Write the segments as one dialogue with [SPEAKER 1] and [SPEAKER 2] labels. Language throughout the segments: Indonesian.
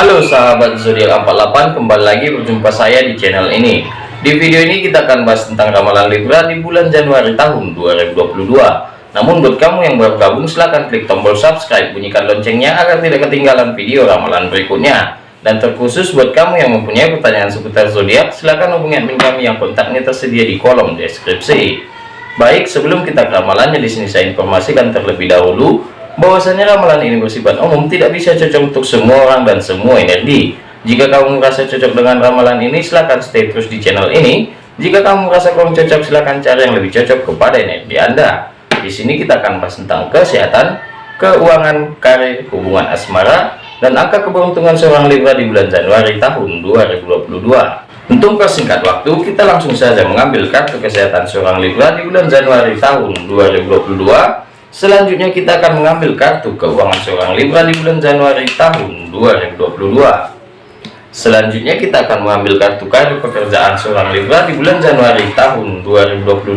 [SPEAKER 1] Halo sahabat zodiak 48 kembali lagi berjumpa saya di channel ini. Di video ini kita akan bahas tentang ramalan Libra di bulan Januari tahun 2022 namun buat kamu yang baru gabung silahkan klik tombol subscribe bunyikan loncengnya agar tidak ketinggalan video ramalan berikutnya. Dan terkhusus buat kamu yang mempunyai pertanyaan seputar zodiak silahkan hubungi admin kami yang kontaknya tersedia di kolom deskripsi. Baik sebelum kita ke ramalannya di sini saya informasikan terlebih dahulu bahwasanya ramalan ini bersifat umum tidak bisa cocok untuk semua orang dan semua energi. Jika kamu merasa cocok dengan ramalan ini silahkan stay terus di channel ini. Jika kamu merasa kurang cocok silahkan cari yang lebih cocok kepada energi anda. Di sini kita akan bahas tentang kesehatan keuangan karir hubungan asmara dan angka keberuntungan seorang Libra di bulan Januari tahun 2022 untuk persingkat waktu kita langsung saja mengambil kartu kesehatan seorang Libra di bulan Januari tahun 2022 Selanjutnya kita akan mengambil kartu keuangan seorang Libra di bulan Januari tahun 2022. Selanjutnya kita akan mengambil kartu karir pekerjaan seorang Libra di bulan Januari tahun 2022.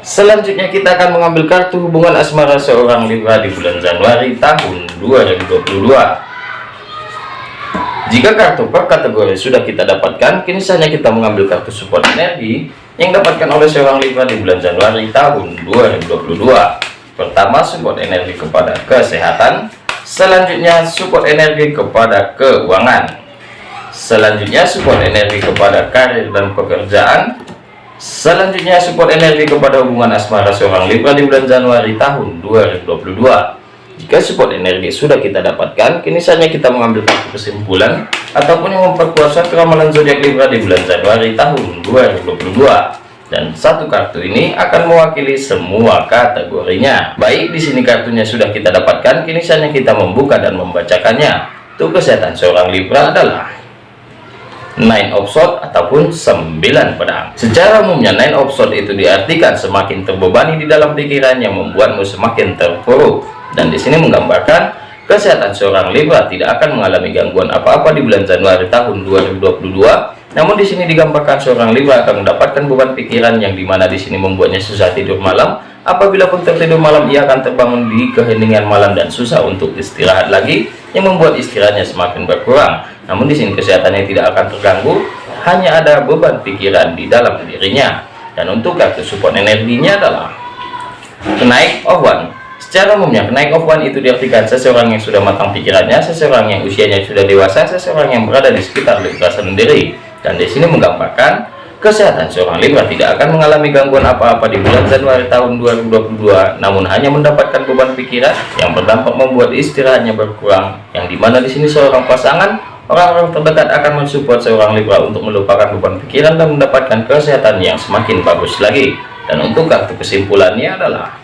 [SPEAKER 1] Selanjutnya kita akan mengambil kartu hubungan asmara seorang Libra di bulan Januari tahun 2022. Jika kartu per kategori sudah kita dapatkan, kini saatnya kita mengambil kartu support energi yang dapatkan oleh seorang Libra di bulan Januari tahun 2022 pertama support energi kepada kesehatan. Selanjutnya support energi kepada keuangan. Selanjutnya support energi kepada karir dan pekerjaan. Selanjutnya support energi kepada hubungan asmara seorang Libra di bulan Januari tahun 2022 jika support energi sudah kita dapatkan, kini saatnya kita mengambil kesimpulan ataupun yang memperkuat ramalan zodiak Libra di bulan Januari tahun 2022. Dan satu kartu ini akan mewakili semua kategorinya. Baik, di sini kartunya sudah kita dapatkan, kini saatnya kita membuka dan membacakannya. Tuh kesehatan seorang Libra adalah nine of sword ataupun sembilan pedang secara umumnya nine of sword itu diartikan semakin terbebani di dalam pikiran yang membuatmu semakin terpuruk dan di sini menggambarkan kesehatan seorang Libra tidak akan mengalami gangguan apa-apa di bulan Januari tahun 2022 namun di sini digambarkan seorang Libra akan mendapatkan beban pikiran yang di mana di sini membuatnya susah tidur malam. Apabila pun tertidur malam ia akan terbangun di keheningan malam dan susah untuk istirahat lagi yang membuat istirahatnya semakin berkurang. Namun di sini kesehatannya tidak akan terganggu hanya ada beban pikiran di dalam dirinya. Dan untuk kartu support energinya adalah kenaik one Secara umumnya, kenaik one itu diartikan seseorang yang sudah matang pikirannya, seseorang yang usianya sudah dewasa, seseorang yang berada di sekitar Libra sendiri. Dan di sini menggambarkan kesehatan seorang Libra tidak akan mengalami gangguan apa-apa di bulan Januari tahun 2022, namun hanya mendapatkan beban pikiran yang berdampak membuat istirahatnya berkurang. Yang di mana di sini seorang pasangan orang-orang terdekat akan mensupport seorang Libra untuk melupakan beban pikiran dan mendapatkan kesehatan yang semakin bagus lagi. Dan untuk kartu kesimpulannya adalah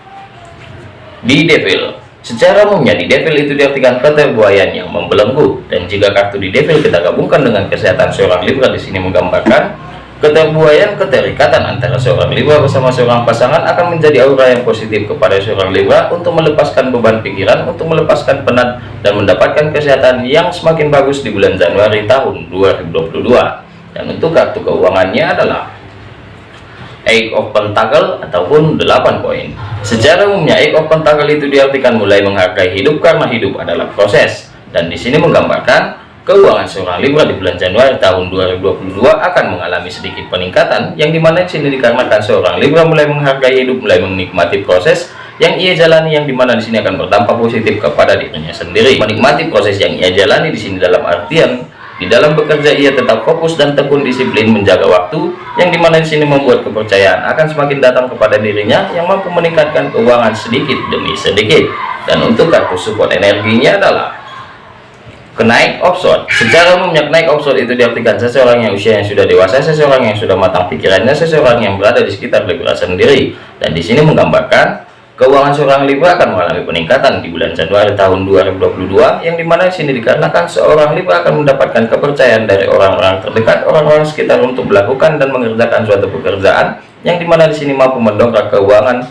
[SPEAKER 1] di devil. Secara umumnya di devil itu diartikan keterbuayan yang membelenggu. Dan jika kartu di devil kita gabungkan dengan kesehatan seorang libra di sini menggambarkan keterbuayan keterikatan antara seorang libra bersama seorang pasangan akan menjadi aura yang positif kepada seorang libra untuk melepaskan beban pikiran untuk melepaskan penat dan mendapatkan kesehatan yang semakin bagus di bulan Januari tahun 2022 dan untuk kartu keuangannya adalah Eight of Pentacle ataupun 8 poin. Secara umumnya Eight of Pentacle itu diartikan mulai menghargai hidup karena hidup adalah proses. Dan di sini menggambarkan keuangan seorang Libra di bulan Januari tahun 2022 akan mengalami sedikit peningkatan yang di mana di sini dikarenakan seorang Libra mulai menghargai hidup, mulai menikmati proses yang ia jalani yang di mana di sini akan berdampak positif kepada dirinya sendiri. Menikmati proses yang ia jalani di sini dalam artian di dalam bekerja ia tetap fokus dan tekun disiplin menjaga waktu yang di mana di sini membuat kepercayaan akan semakin datang kepada dirinya yang mampu meningkatkan keuangan sedikit demi sedikit. Dan untuk kartu support energinya adalah kenaik offshore. Secara umumnya kenaik offshore itu diartikan seseorang yang usianya sudah dewasa, seseorang yang sudah matang pikirannya, seseorang yang berada di sekitar Libra sendiri. Dan di sini menggambarkan Keuangan seorang Libra akan mengalami peningkatan di bulan Januari tahun 2022 yang di mana di sini dikarenakan seorang Libra akan mendapatkan kepercayaan dari orang-orang terdekat, orang-orang sekitar untuk melakukan dan mengerjakan suatu pekerjaan yang di mana di sini mampu mendongkrak keuangan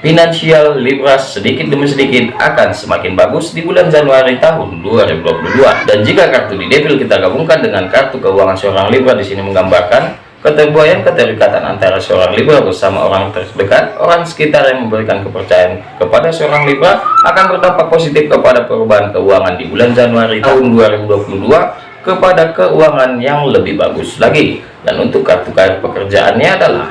[SPEAKER 1] finansial Libra sedikit demi sedikit akan semakin bagus di bulan Januari tahun 2022. Dan jika kartu di Devil kita gabungkan dengan kartu keuangan seorang Libra di sini menggambarkan keterbuayaan keterikatan antara seorang Libra bersama orang terdekat, orang sekitar yang memberikan kepercayaan kepada seorang Libra akan berdampak positif kepada perubahan keuangan di bulan Januari tahun 2022 kepada keuangan yang lebih bagus lagi. Dan untuk kartu kartu pekerjaannya adalah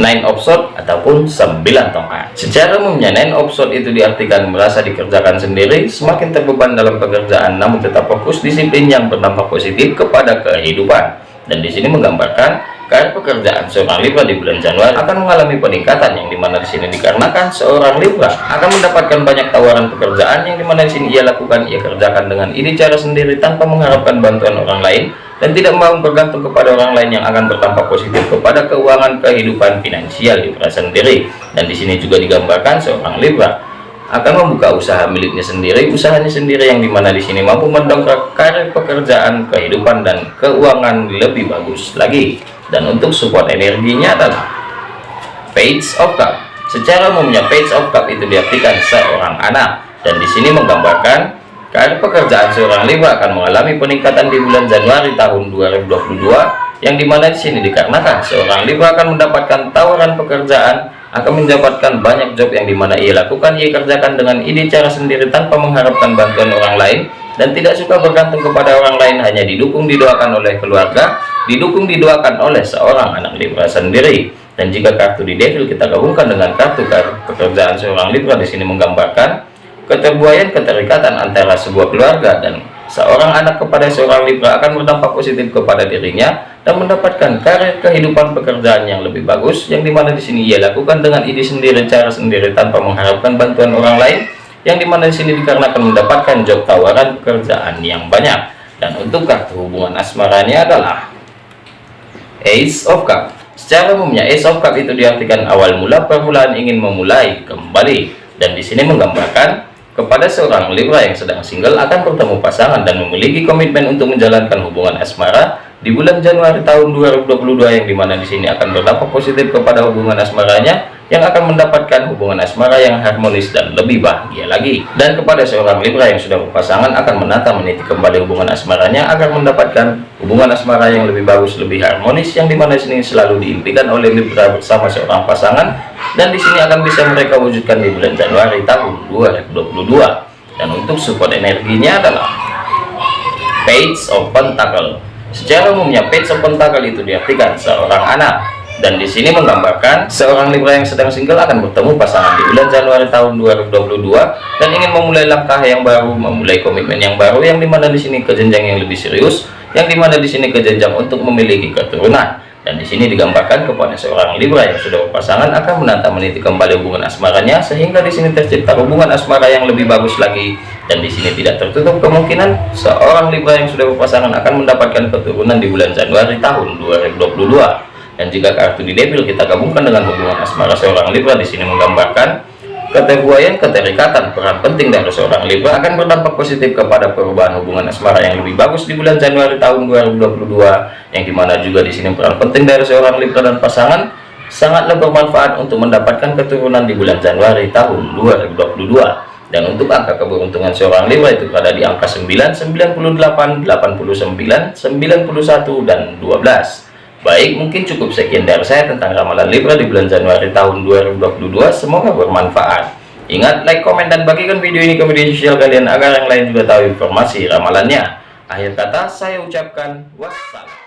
[SPEAKER 1] Nine of Swords ataupun 9 tongkat. Secara umumnya Nine of Swords itu diartikan merasa dikerjakan sendiri, semakin terbeban dalam pekerjaan namun tetap fokus disiplin yang berdampak positif kepada kehidupan dan di sini menggambarkan karir pekerjaan seorang Libra di bulan Januari akan mengalami peningkatan yang di mana di sini dikarenakan seorang Libra akan mendapatkan banyak tawaran pekerjaan yang di mana di sini ia lakukan ia kerjakan dengan ini cara sendiri tanpa mengharapkan bantuan orang lain dan tidak mau bergantung kepada orang lain yang akan berdampak positif kepada keuangan kehidupan finansial Libra sendiri. Dan di sini juga digambarkan seorang Libra akan membuka usaha miliknya sendiri usahanya sendiri yang di mana di sini mampu mendongkrak karir pekerjaan kehidupan dan keuangan lebih bagus lagi. Dan untuk support energinya adalah page of cup. Secara umumnya page of cup itu diartikan seorang anak. Dan di sini menggambarkan karir pekerjaan seorang Libra akan mengalami peningkatan di bulan Januari tahun 2022 yang di mana di sini dikarenakan seorang Libra akan mendapatkan tawaran pekerjaan akan mendapatkan banyak job yang di mana ia lakukan. Ia kerjakan dengan ide cara sendiri tanpa mengharapkan bantuan orang lain dan tidak suka bergantung kepada orang lain hanya didukung didoakan oleh keluarga didukung didoakan oleh seorang anak Libra sendiri. Dan jika kartu di devil kita gabungkan dengan kartu kartu pekerjaan seorang Libra di sini menggambarkan keterbuayaan keterikatan antara sebuah keluarga dan seorang anak kepada seorang Libra akan berdampak positif kepada dirinya dan mendapatkan karir kehidupan pekerjaan yang lebih bagus yang di mana di sini ia lakukan dengan ide sendiri cara sendiri tanpa mengharapkan bantuan orang lain yang di mana di sini dikarenakan mendapatkan job tawaran pekerjaan yang banyak. Dan untuk kartu hubungan asmaranya adalah Ace of Cup. Secara umumnya Ace of Cup itu diartikan awal mula permulaan ingin memulai kembali. Dan di sini menggambarkan kepada seorang Libra yang sedang single akan bertemu pasangan dan memiliki komitmen untuk menjalankan hubungan asmara di bulan Januari tahun 2022 yang di mana di sini akan berdampak positif kepada hubungan asmaranya yang akan mendapatkan hubungan asmara yang harmonis dan lebih bahagia lagi. Dan kepada seorang Libra yang sudah berpasangan akan menata meniti kembali hubungan asmaranya agar mendapatkan hubungan asmara yang lebih bagus lebih harmonis yang di mana di sini selalu diimpikan oleh Libra bersama seorang pasangan. Dan di sini akan bisa mereka wujudkan di bulan Januari tahun 2022 dan untuk support energinya adalah Page of Pentacle. Secara umumnya page of pentacle itu diartikan seorang anak dan di sini menggambarkan seorang Libra yang sedang single akan bertemu pasangan di bulan Januari tahun 2022 dan ingin memulai langkah yang baru, memulai komitmen yang baru yang di mana di sini ke jenjang yang lebih serius, yang di mana di sini ke jenjang untuk memiliki keturunan. Dan di sini digambarkan kepada seorang Libra yang sudah berpasangan akan menata meniti kembali hubungan asmaranya sehingga di sini tercipta hubungan asmara yang lebih bagus lagi. Dan di sini tidak tertutup kemungkinan seorang Libra yang sudah berpasangan akan mendapatkan keturunan di bulan Januari tahun 2022 dan jika kartu di devil kita gabungkan dengan hubungan asmara seorang Libra. Di sini menggambarkan keterbuayaan keterikatan peran penting dari seorang Libra akan berdampak positif kepada perubahan hubungan asmara yang lebih bagus di bulan Januari tahun 2022 yang di mana juga di sini peran penting dari seorang Libra dan pasangan sangatlah bermanfaat untuk mendapatkan keturunan di bulan Januari tahun 2022 dan untuk angka keberuntungan seorang Libra itu berada di angka 9, 98, 89, 91, dan 12 Baik, mungkin cukup sekian dari saya tentang ramalan Libra di bulan Januari tahun 2022. Semoga bermanfaat. Ingat, like, komen, dan bagikan video ini ke media sosial kalian agar yang lain juga tahu informasi ramalannya. Akhir kata, saya ucapkan wassalam.